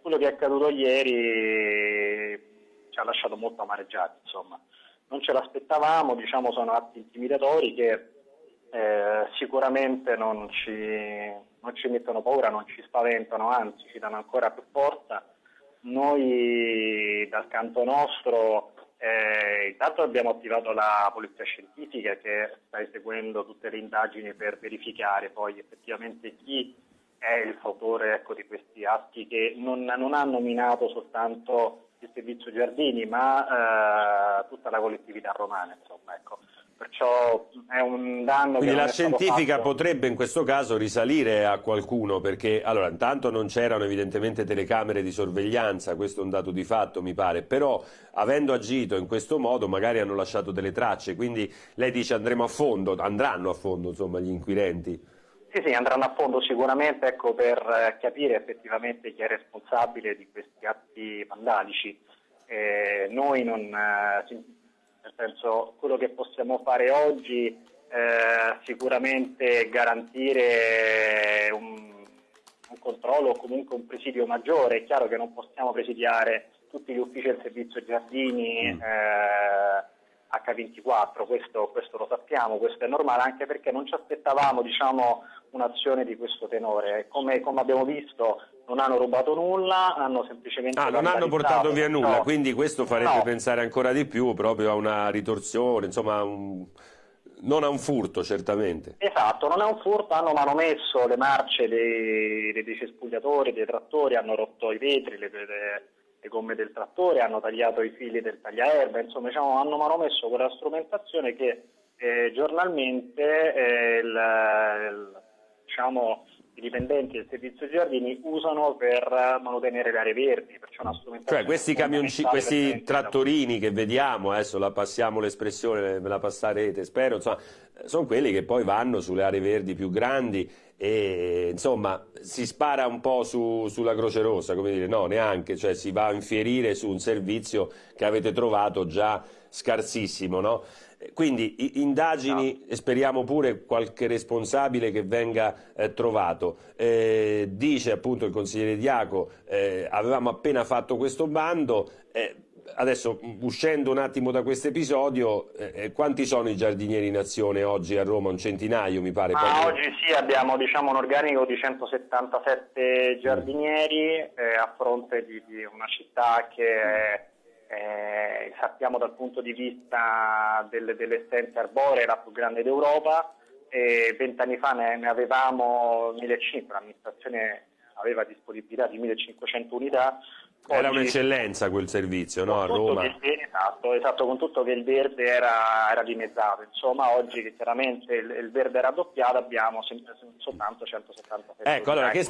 quello che è accaduto ieri ci ha lasciato molto amareggiati, insomma. Non ce l'aspettavamo, diciamo sono atti intimidatori che eh, sicuramente non ci, non ci mettono paura, non ci spaventano, anzi ci danno ancora più forza. Noi dal canto nostro eh, intanto abbiamo attivato la polizia scientifica che sta eseguendo tutte le indagini per verificare poi effettivamente chi è il fautore ecco, di questi atti che non, non ha nominato soltanto il servizio Giardini ma eh, tutta la collettività romana. Insomma, ecco perciò è un danno Quindi la scientifica fatto... potrebbe in questo caso risalire a qualcuno perché allora intanto non c'erano evidentemente telecamere di sorveglianza, questo è un dato di fatto mi pare, però avendo agito in questo modo magari hanno lasciato delle tracce, quindi lei dice andremo a fondo, andranno a fondo insomma gli inquirenti. Sì, sì, andranno a fondo sicuramente ecco, per eh, capire effettivamente chi è responsabile di questi atti vandalici. Eh, noi non, eh, nel senso quello che possiamo fare oggi eh, sicuramente garantire un, un, controllo o comunque un presidio maggiore, è chiaro che non possiamo presidiare tutti gli uffici del servizio giardini mm. eh, H24, questo, questo, lo sappiamo, questo è normale anche perché non ci aspettavamo diciamo, un'azione di questo tenore, come, come abbiamo visto non hanno rubato nulla, hanno semplicemente... Ah, non hanno portato via nulla, no. quindi questo farebbe no. pensare ancora di più proprio a una ritorsione, insomma, un... non a un furto certamente. Esatto, non è un furto, hanno manomesso le marce dei, dei, dei cespugliatori, dei trattori, hanno rotto i vetri, le, le, le, gomme del trattore, hanno tagliato i fili del tagliaerba, insomma diciamo, hanno manomesso quella strumentazione che eh, giornalmente eh, il, il, diciamo, i dipendenti del servizio giardini usano per manutenere le aree verdi. Cioè questi camionci, questi trattorini che vediamo, adesso la passiamo l'espressione, me la passerete, spero, insomma, sono quelli che poi vanno sulle aree verdi più grandi e insomma si spara un po' su, sulla Croce Rossa, come dire, no, neanche, cioè si va a infierire su un servizio che avete trovato già scarsissimo, no? Quindi indagini no. e speriamo pure qualche responsabile che venga eh, trovato. Eh, dice appunto il consigliere Diaco, eh, avevamo appena fatto questo bando, eh, adesso uscendo un attimo da questo episodio, eh, eh, quanti sono i giardinieri in azione oggi a Roma? Un centinaio mi pare? Ah, oggi sì, abbiamo diciamo, un organico di 177 giardinieri a fronte di, di una città che eh, sappiamo dal punto di vista delle, delle essenze arboree la più grande d'Europa, vent'anni fa ne, ne avevamo 1500, l'amministrazione aveva disponibilità di 1500 unità. Era un'eccellenza quel servizio, no? A Roma. Che, esatto, esatto, con tutto che il verde era, era dimezzato. Insomma, oggi che chiaramente il, il verde era doppiato abbiamo soltanto 177 Ecco, allora, che